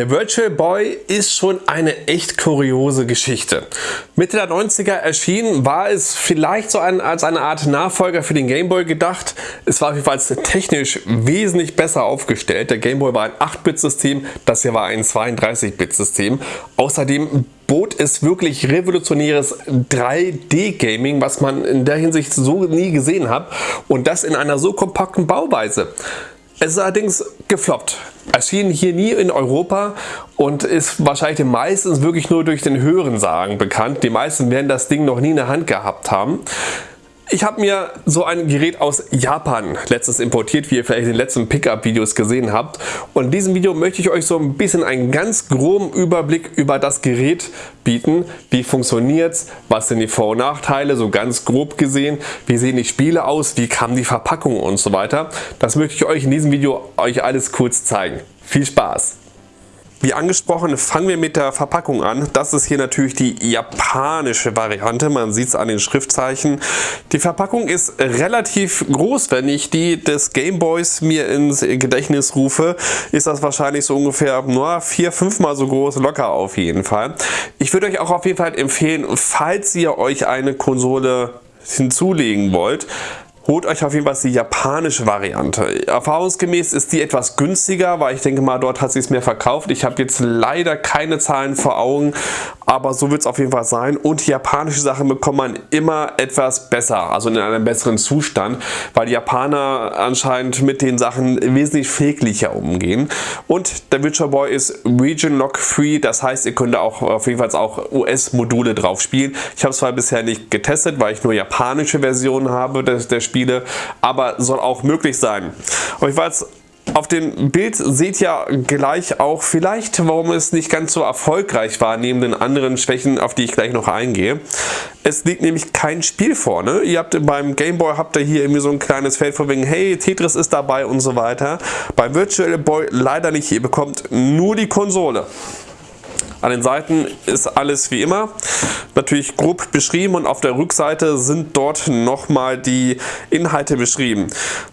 Der Virtual Boy ist schon eine echt kuriose Geschichte. Mitte der 90er erschienen, war es vielleicht so ein, als eine Art Nachfolger für den Game Boy gedacht. Es war jedenfalls technisch wesentlich besser aufgestellt. Der Game Boy war ein 8-Bit-System, das hier war ein 32-Bit-System. Außerdem bot es wirklich revolutionäres 3D-Gaming, was man in der Hinsicht so nie gesehen hat und das in einer so kompakten Bauweise. Es ist allerdings gefloppt. Erschien hier nie in Europa und ist wahrscheinlich meistens wirklich nur durch den Hörensagen bekannt. Die meisten werden das Ding noch nie in der Hand gehabt haben. Ich habe mir so ein Gerät aus Japan letztens importiert, wie ihr vielleicht in den letzten Pickup-Videos gesehen habt. Und in diesem Video möchte ich euch so ein bisschen einen ganz groben Überblick über das Gerät bieten. Wie funktioniert es? Was sind die Vor- und Nachteile? So ganz grob gesehen. Wie sehen die Spiele aus? Wie kam die Verpackung und so weiter? Das möchte ich euch in diesem Video euch alles kurz zeigen. Viel Spaß! Wie angesprochen, fangen wir mit der Verpackung an. Das ist hier natürlich die japanische Variante. Man sieht es an den Schriftzeichen. Die Verpackung ist relativ groß. Wenn ich die des Gameboys mir ins Gedächtnis rufe, ist das wahrscheinlich so ungefähr nur vier, fünf Mal so groß, locker auf jeden Fall. Ich würde euch auch auf jeden Fall empfehlen, falls ihr euch eine Konsole hinzulegen wollt, Holt euch auf jeden Fall die japanische Variante. Erfahrungsgemäß ist die etwas günstiger, weil ich denke mal, dort hat sie es mehr verkauft. Ich habe jetzt leider keine Zahlen vor Augen, aber so wird es auf jeden Fall sein. Und japanische Sachen bekommt man immer etwas besser, also in einem besseren Zustand, weil die Japaner anscheinend mit den Sachen wesentlich pfleglicher umgehen. Und der Witcher Boy ist Region Lock Free, das heißt, ihr könnt auch auf jeden Fall auch US-Module drauf spielen. Ich habe es zwar bisher nicht getestet, weil ich nur japanische Versionen habe des, des Spiele, aber soll auch möglich sein. Und ich weiß, auf dem Bild seht ihr gleich auch vielleicht, warum es nicht ganz so erfolgreich war, neben den anderen Schwächen, auf die ich gleich noch eingehe. Es liegt nämlich kein Spiel vorne. Ihr habt beim Game Boy habt ihr hier irgendwie so ein kleines Feld von wegen, hey, Tetris ist dabei und so weiter. Beim Virtual Boy leider nicht. Ihr bekommt nur die Konsole. An den Seiten ist alles wie immer natürlich grob beschrieben und auf der Rückseite sind dort nochmal die Inhalte beschrieben.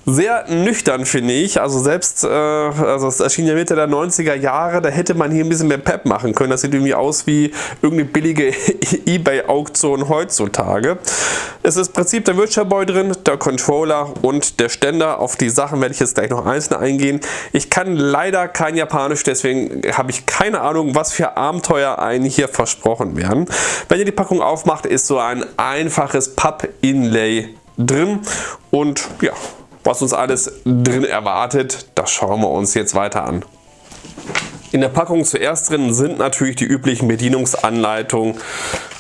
Sehr nüchtern finde ich, also selbst, äh, also es erschien ja Mitte der 90er Jahre, da hätte man hier ein bisschen mehr Pep machen können. Das sieht irgendwie aus wie irgendeine billige Ebay-Auktion heutzutage. Es ist im Prinzip der Virtual Boy drin, der Controller und der Ständer. Auf die Sachen werde ich jetzt gleich noch einzeln eingehen. Ich kann leider kein Japanisch, deswegen habe ich keine Ahnung, was für Abenteuer einen hier versprochen werden. Wenn ihr die Packung aufmacht, ist so ein einfaches Papp-Inlay drin und ja, was uns alles drin erwartet, das schauen wir uns jetzt weiter an. In der Packung zuerst drin sind natürlich die üblichen Bedienungsanleitungen,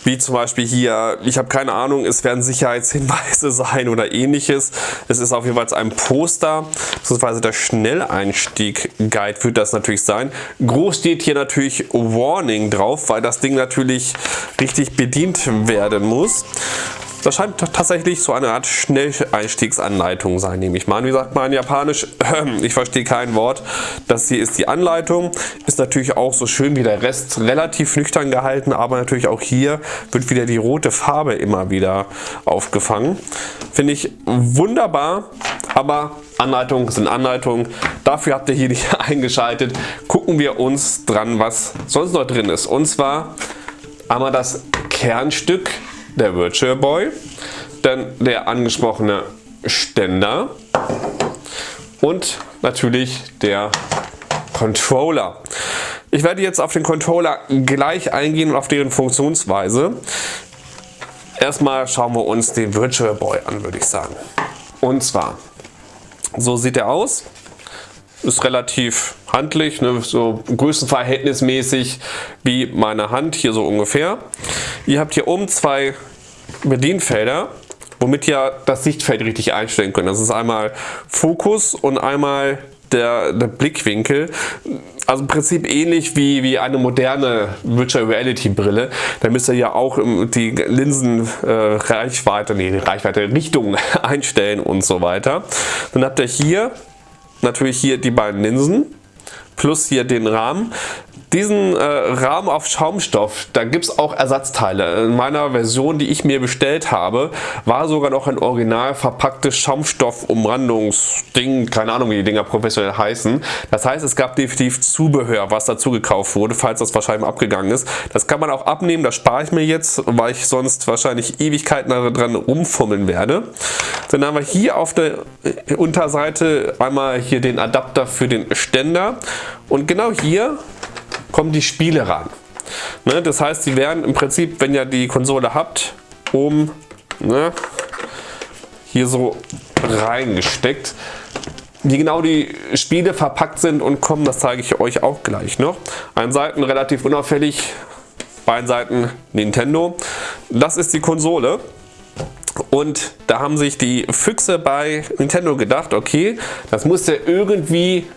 wie zum Beispiel hier, ich habe keine Ahnung, es werden Sicherheitshinweise sein oder ähnliches. Es ist auf jeden Fall ein Poster, beziehungsweise der Schnelleinstieg-Guide wird das natürlich sein. Groß steht hier natürlich Warning drauf, weil das Ding natürlich richtig bedient werden muss. Das scheint tatsächlich so eine Art Schnelleinstiegsanleitung sein, nehme ich mal an. Wie sagt man in Japanisch? Ich verstehe kein Wort. Das hier ist die Anleitung. Ist natürlich auch so schön wie der Rest relativ nüchtern gehalten, aber natürlich auch hier wird wieder die rote Farbe immer wieder aufgefangen. Finde ich wunderbar, aber Anleitungen sind Anleitungen. Dafür habt ihr hier nicht eingeschaltet. Gucken wir uns dran, was sonst noch drin ist. Und zwar einmal das Kernstück der Virtual Boy, dann der angesprochene Ständer und natürlich der Controller. Ich werde jetzt auf den Controller gleich eingehen und auf deren Funktionsweise. Erstmal schauen wir uns den Virtual Boy an, würde ich sagen. Und zwar, so sieht er aus. Ist relativ handlich, ne, so größenverhältnismäßig wie meine Hand, hier so ungefähr. Ihr habt hier oben zwei Bedienfelder, womit ihr das Sichtfeld richtig einstellen könnt. Das ist einmal Fokus und einmal der, der, Blickwinkel. Also im Prinzip ähnlich wie, wie eine moderne Virtual Reality Brille. Da müsst ihr ja auch die Linsenreichweite, äh, nee, die Reichweite, Richtung einstellen und so weiter. Dann habt ihr hier natürlich hier die beiden Linsen plus hier den Rahmen. Diesen äh, Rahmen auf Schaumstoff, da gibt es auch Ersatzteile. In meiner Version, die ich mir bestellt habe, war sogar noch ein original verpacktes Schaumstoff-Umrandungsding, keine Ahnung wie die Dinger professionell heißen. Das heißt, es gab definitiv Zubehör, was dazu gekauft wurde, falls das wahrscheinlich abgegangen ist. Das kann man auch abnehmen, das spare ich mir jetzt, weil ich sonst wahrscheinlich Ewigkeiten dran rumfummeln werde. Dann haben wir hier auf der Unterseite einmal hier den Adapter für den Ständer und genau hier kommen die Spiele ran. Ne, das heißt, sie werden im Prinzip, wenn ihr die Konsole habt, oben ne, hier so reingesteckt. Wie genau die Spiele verpackt sind und kommen, das zeige ich euch auch gleich noch. Ein Seiten relativ unauffällig, beiden Seiten Nintendo. Das ist die Konsole. Und da haben sich die Füchse bei Nintendo gedacht, okay, das muss ja irgendwie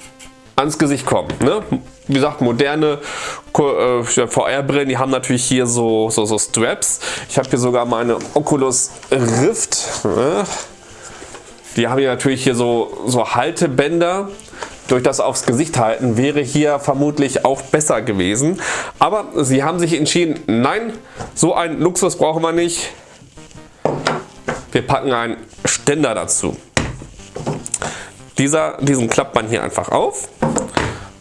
ans Gesicht kommen. Ne? Wie gesagt, moderne äh, VR-Brillen, die haben natürlich hier so, so, so Straps. Ich habe hier sogar meine Oculus Rift. Ne? Die haben hier natürlich hier so, so Haltebänder. Durch das aufs Gesicht halten wäre hier vermutlich auch besser gewesen. Aber sie haben sich entschieden, nein, so einen Luxus brauchen wir nicht. Wir packen einen Ständer dazu. Dieser, diesen klappt man hier einfach auf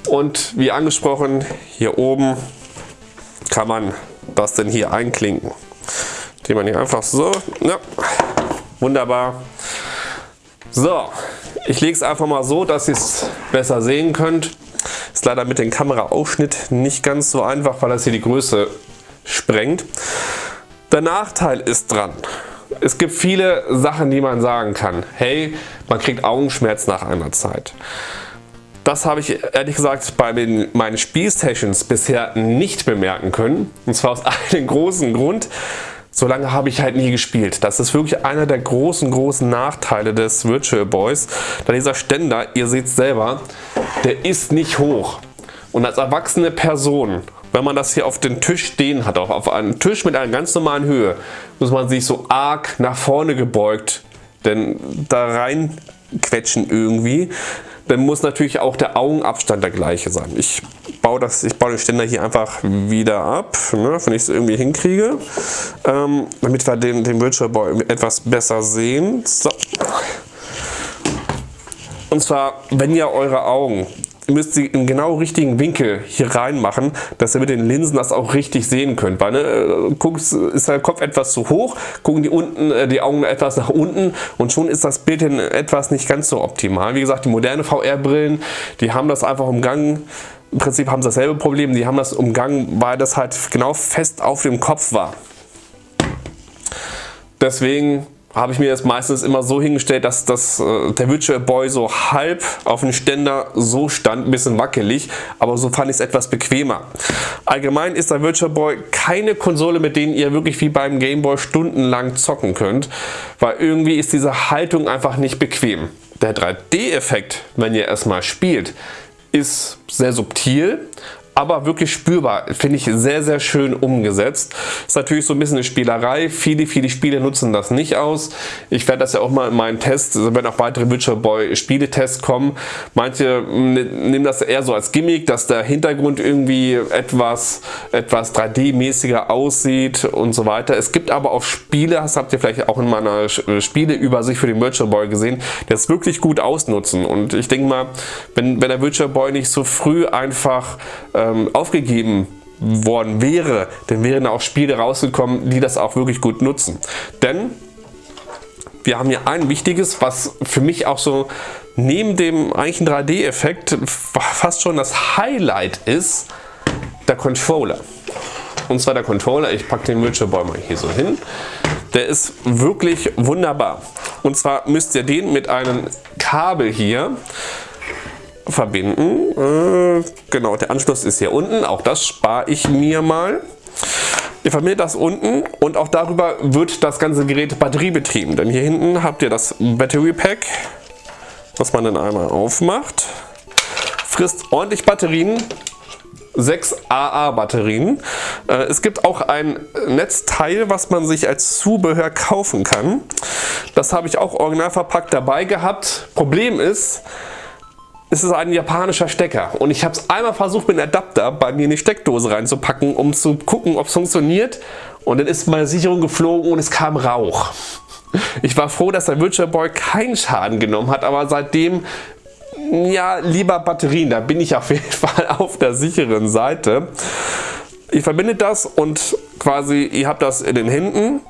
und wie angesprochen, hier oben kann man das denn hier einklinken. Den man hier einfach so, ja, wunderbar. So, ich lege es einfach mal so, dass ihr es besser sehen könnt. Ist leider mit dem Kameraaufschnitt nicht ganz so einfach, weil das hier die Größe sprengt. Der Nachteil ist dran. Es gibt viele Sachen, die man sagen kann. Hey, man kriegt Augenschmerz nach einer Zeit. Das habe ich ehrlich gesagt bei meinen Spielsessions bisher nicht bemerken können. Und zwar aus einem großen Grund. So lange habe ich halt nie gespielt. Das ist wirklich einer der großen, großen Nachteile des Virtual Boys. Da dieser Ständer, ihr seht es selber, der ist nicht hoch. Und als erwachsene Person, wenn man das hier auf den Tisch stehen hat, auf einem Tisch mit einer ganz normalen Höhe, muss man sich so arg nach vorne gebeugt denn da rein quetschen irgendwie dann muss natürlich auch der Augenabstand der gleiche sein. Ich baue, das, ich baue den Ständer hier einfach wieder ab, ne, wenn ich es irgendwie hinkriege, ähm, damit wir den, den Virtual Boy etwas besser sehen. So. Und zwar, wenn ihr eure Augen ihr müsst sie im genau richtigen Winkel hier reinmachen, dass ihr mit den Linsen das auch richtig sehen könnt. Weil, ne, äh, guckt, ist der Kopf etwas zu hoch, gucken die, unten, äh, die Augen etwas nach unten und schon ist das Bild in etwas nicht ganz so optimal. Wie gesagt, die moderne VR-Brillen, die haben das einfach umgangen. Im Prinzip haben sie dasselbe Problem, die haben das umgangen, weil das halt genau fest auf dem Kopf war. Deswegen habe ich mir das meistens immer so hingestellt, dass das, äh, der Virtual Boy so halb auf dem Ständer so stand, ein bisschen wackelig, aber so fand ich es etwas bequemer. Allgemein ist der Virtual Boy keine Konsole, mit denen ihr wirklich wie beim Game Boy stundenlang zocken könnt, weil irgendwie ist diese Haltung einfach nicht bequem. Der 3D-Effekt, wenn ihr erstmal spielt, ist sehr subtil, aber wirklich spürbar. Finde ich sehr, sehr schön umgesetzt. Ist natürlich so ein bisschen eine Spielerei. Viele, viele Spiele nutzen das nicht aus. Ich werde das ja auch mal in meinen Tests, also wenn auch weitere Witcher Boy Spieletests kommen. Manche nehmen das eher so als Gimmick, dass der Hintergrund irgendwie etwas, etwas 3D-mäßiger aussieht und so weiter. Es gibt aber auch Spiele, das habt ihr vielleicht auch in meiner Spieleübersicht für den Virtual Boy gesehen, die das wirklich gut ausnutzen. Und ich denke mal, wenn, wenn der Virtual Boy nicht so früh einfach äh, ähm, aufgegeben worden wäre, dann wären auch Spiele rausgekommen, die das auch wirklich gut nutzen. Denn wir haben hier ein wichtiges, was für mich auch so neben dem eigentlichen 3D-Effekt fast schon das Highlight ist, der Controller. Und zwar der Controller, ich packe den Virtual Boy mal hier so hin, der ist wirklich wunderbar. Und zwar müsst ihr den mit einem Kabel hier verbinden. Äh, genau, der Anschluss ist hier unten. Auch das spare ich mir mal. Ihr verbindet das unten und auch darüber wird das ganze Gerät batteriebetrieben. Denn hier hinten habt ihr das Battery Pack, was man dann einmal aufmacht. Frisst ordentlich Batterien. 6 AA Batterien. Äh, es gibt auch ein Netzteil, was man sich als Zubehör kaufen kann. Das habe ich auch original verpackt dabei gehabt. Problem ist, ist es ein japanischer Stecker und ich habe es einmal versucht mit einem Adapter bei mir in die Steckdose reinzupacken, um zu gucken, ob es funktioniert und dann ist meine Sicherung geflogen und es kam Rauch. Ich war froh, dass der Virtual Boy keinen Schaden genommen hat, aber seitdem ja, lieber Batterien, da bin ich auf jeden Fall auf der sicheren Seite. Ihr verbindet das und quasi ihr habt das in den Händen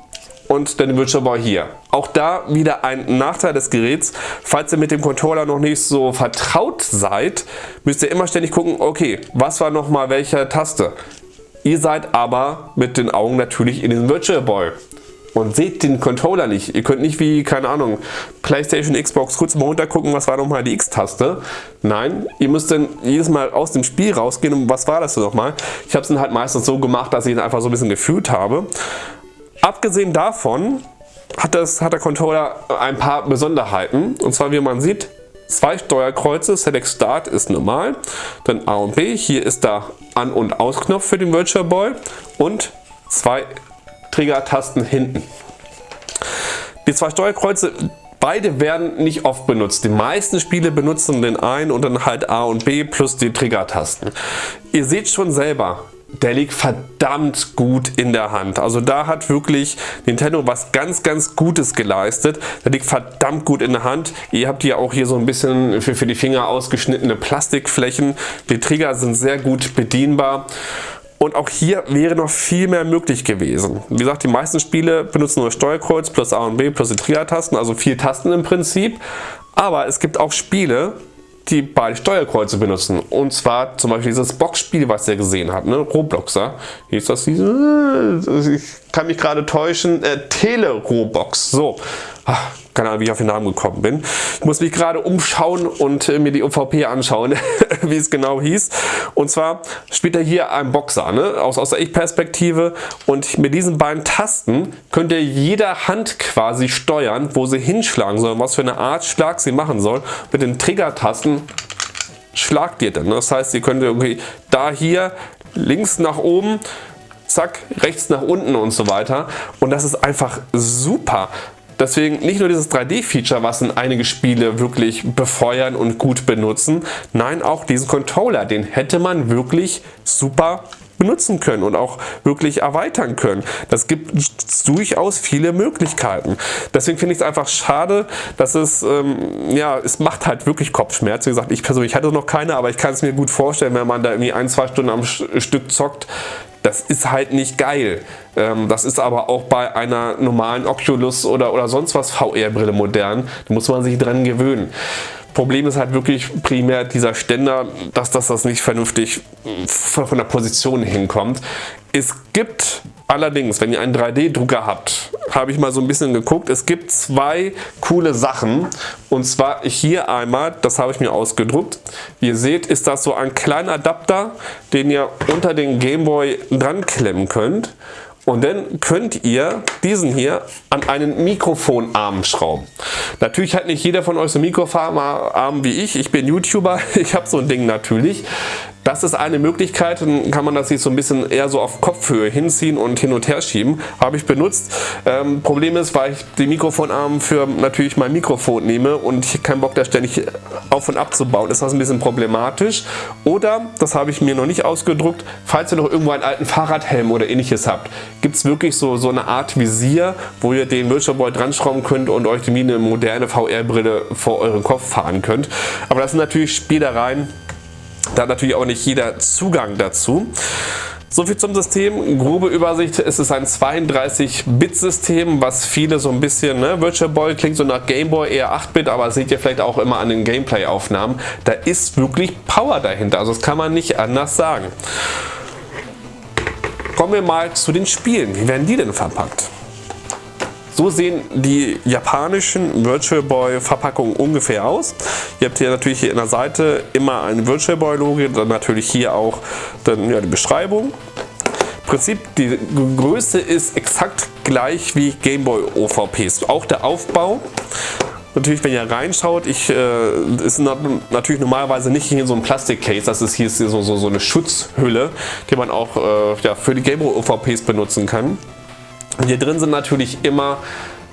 und dann Virtual Boy hier. Auch da wieder ein Nachteil des Geräts. Falls ihr mit dem Controller noch nicht so vertraut seid, müsst ihr immer ständig gucken, okay, was war nochmal welche Taste. Ihr seid aber mit den Augen natürlich in den Virtual Boy und seht den Controller nicht. Ihr könnt nicht wie, keine Ahnung, Playstation, Xbox kurz mal runtergucken, was war nochmal die X-Taste. Nein, ihr müsst dann jedes Mal aus dem Spiel rausgehen und was war das nochmal? Ich habe es dann halt meistens so gemacht, dass ich ihn einfach so ein bisschen gefühlt habe. Abgesehen davon hat, das, hat der Controller ein paar Besonderheiten. Und zwar, wie man sieht, zwei Steuerkreuze, Select Start ist normal, dann A und B, hier ist der An- und Ausknopf für den Virtual Boy und zwei Trigger-Tasten hinten. Die zwei Steuerkreuze, beide werden nicht oft benutzt. Die meisten Spiele benutzen den einen und dann halt A und B plus die Trigger-Tasten. Ihr seht schon selber, der liegt verdammt gut in der Hand. Also da hat wirklich Nintendo was ganz, ganz Gutes geleistet. Der liegt verdammt gut in der Hand. Ihr habt hier auch hier so ein bisschen für, für die Finger ausgeschnittene Plastikflächen. Die Trigger sind sehr gut bedienbar. Und auch hier wäre noch viel mehr möglich gewesen. Wie gesagt, die meisten Spiele benutzen nur Steuerkreuz plus A und B plus die Trigger-Tasten, also vier Tasten im Prinzip. Aber es gibt auch Spiele, die beide Steuerkreuze benutzen. Und zwar zum Beispiel dieses Boxspiel, was ihr gesehen habt, ne? Robloxer. Wie ist das? Ich kann mich gerade täuschen. Äh, Tele-Robox. So. Ach, keine Ahnung, wie ich auf den Namen gekommen bin. Ich muss mich gerade umschauen und äh, mir die UVP anschauen, wie es genau hieß. Und zwar spielt er hier ein Boxer, ne? aus, aus der Ich-Perspektive. Und mit diesen beiden Tasten könnt ihr jeder Hand quasi steuern, wo sie hinschlagen soll, was für eine Art Schlag sie machen soll. Mit den Trigger-Tasten schlagt ihr dann. Ne? Das heißt, ihr könnt irgendwie da hier links nach oben zack, rechts nach unten und so weiter. Und das ist einfach super. Deswegen nicht nur dieses 3D-Feature, was in einige Spiele wirklich befeuern und gut benutzen, nein, auch diesen Controller, den hätte man wirklich super benutzen können und auch wirklich erweitern können. Das gibt durchaus viele Möglichkeiten. Deswegen finde ich es einfach schade, dass es, ähm, ja, es macht halt wirklich Kopfschmerz. Wie gesagt, ich persönlich hatte noch keine, aber ich kann es mir gut vorstellen, wenn man da irgendwie ein, zwei Stunden am Stück zockt, das ist halt nicht geil. Ähm, das ist aber auch bei einer normalen Oculus oder, oder sonst was VR-Brille modern. Da muss man sich dran gewöhnen. Problem ist halt wirklich primär dieser Ständer, dass, dass das nicht vernünftig von der Position hinkommt. Es gibt allerdings, wenn ihr einen 3D-Drucker habt, habe ich mal so ein bisschen geguckt, es gibt zwei coole Sachen. Und zwar hier einmal, das habe ich mir ausgedruckt. Wie ihr seht, ist das so ein kleiner Adapter, den ihr unter den Gameboy dran klemmen könnt. Und dann könnt ihr diesen hier an einen Mikrofonarm schrauben. Natürlich hat nicht jeder von euch so einen Mikrofonarm wie ich. Ich bin YouTuber, ich habe so ein Ding natürlich. Das ist eine Möglichkeit, dann kann man das sich so ein bisschen eher so auf Kopfhöhe hinziehen und hin und her schieben. Habe ich benutzt. Ähm, Problem ist, weil ich den Mikrofonarm für natürlich mein Mikrofon nehme und ich keinen Bock da ständig auf und ab zu bauen, ist das ein bisschen problematisch. Oder, das habe ich mir noch nicht ausgedruckt, falls ihr noch irgendwo einen alten Fahrradhelm oder ähnliches habt, gibt es wirklich so, so eine Art Visier, wo ihr den Virtual Boy dran schrauben könnt und euch wie eine moderne VR-Brille vor euren Kopf fahren könnt. Aber das sind natürlich Spielereien, da hat natürlich auch nicht jeder Zugang dazu. Soviel zum System, grobe Übersicht, es ist ein 32-Bit-System, was viele so ein bisschen, ne, Virtual Boy klingt so nach Game Boy eher 8-Bit, aber seht ihr vielleicht auch immer an den Gameplay-Aufnahmen, da ist wirklich Power dahinter, also das kann man nicht anders sagen. Kommen wir mal zu den Spielen, wie werden die denn verpackt? So sehen die japanischen Virtual Boy Verpackungen ungefähr aus. Ihr habt hier natürlich hier in der Seite immer ein Virtual Boy Logo, dann natürlich hier auch dann, ja, die Beschreibung. Im Prinzip die Größe ist exakt gleich wie Game Boy OVPs. Auch der Aufbau Natürlich, wenn ihr reinschaut, ich, äh, ist natürlich normalerweise nicht hier so ein Plastikcase, das ist hier so, so, so eine Schutzhülle, die man auch äh, ja, für die Game Boy OVPs benutzen kann. Hier drin sind natürlich immer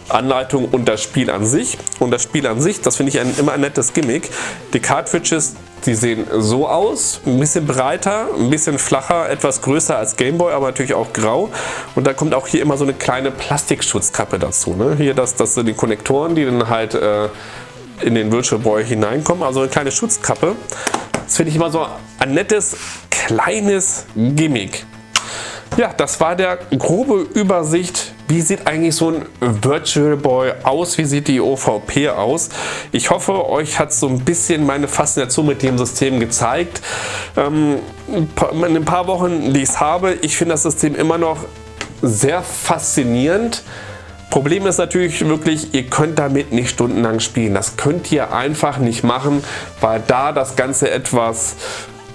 Anleitung und das Spiel an sich. Und das Spiel an sich, das finde ich ein, immer ein nettes Gimmick. Die Cartridges, die sehen so aus, ein bisschen breiter, ein bisschen flacher, etwas größer als Gameboy, aber natürlich auch grau. Und da kommt auch hier immer so eine kleine Plastikschutzkappe dazu. Ne? Hier, das, das sind die Konnektoren, die dann halt äh, in den Virtual Boy hineinkommen, also eine kleine Schutzkappe. Das finde ich immer so ein nettes, kleines Gimmick. Ja, das war der grobe Übersicht, wie sieht eigentlich so ein Virtual Boy aus, wie sieht die OVP aus. Ich hoffe, euch hat so ein bisschen meine Faszination mit dem System gezeigt. Ähm, in ein paar Wochen, die ich es habe, ich finde das System immer noch sehr faszinierend. Problem ist natürlich wirklich, ihr könnt damit nicht stundenlang spielen. Das könnt ihr einfach nicht machen, weil da das Ganze etwas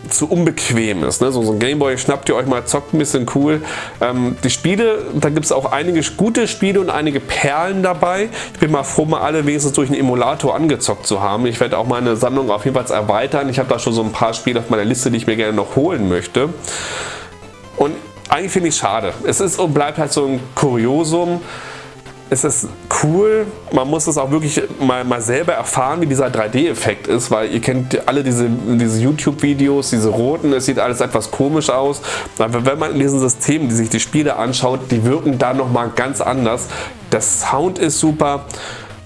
zu unbequem ist. Ne? So, so ein Gameboy schnappt ihr euch mal, zockt ein bisschen cool. Ähm, die Spiele, da gibt es auch einige gute Spiele und einige Perlen dabei. Ich bin mal froh, mal alle wenigstens durch einen Emulator angezockt zu haben. Ich werde auch meine Sammlung auf jeden Fall erweitern. Ich habe da schon so ein paar Spiele auf meiner Liste, die ich mir gerne noch holen möchte. Und eigentlich finde ich es schade. Es ist und bleibt halt so ein Kuriosum es ist cool, man muss es auch wirklich mal, mal selber erfahren, wie dieser 3D-Effekt ist, weil ihr kennt alle diese, diese YouTube-Videos, diese roten, es sieht alles etwas komisch aus. Aber wenn man in diesen Systemen, die sich die Spiele anschaut, die wirken da nochmal ganz anders. Der Sound ist super,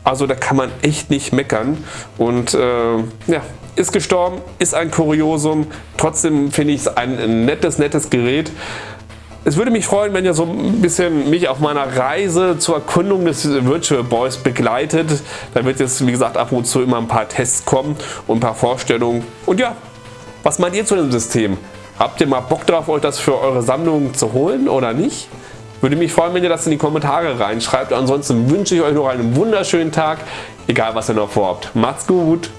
also da kann man echt nicht meckern und äh, ja, ist gestorben, ist ein Kuriosum, trotzdem finde ich es ein nettes, nettes Gerät. Es würde mich freuen, wenn ihr so ein bisschen mich auf meiner Reise zur Erkundung des Virtual Boys begleitet. Da wird jetzt, wie gesagt, ab und zu immer ein paar Tests kommen und ein paar Vorstellungen. Und ja, was meint ihr zu dem System? Habt ihr mal Bock drauf, euch das für eure Sammlung zu holen oder nicht? Würde mich freuen, wenn ihr das in die Kommentare reinschreibt. Ansonsten wünsche ich euch noch einen wunderschönen Tag, egal was ihr noch vorhabt. Macht's gut!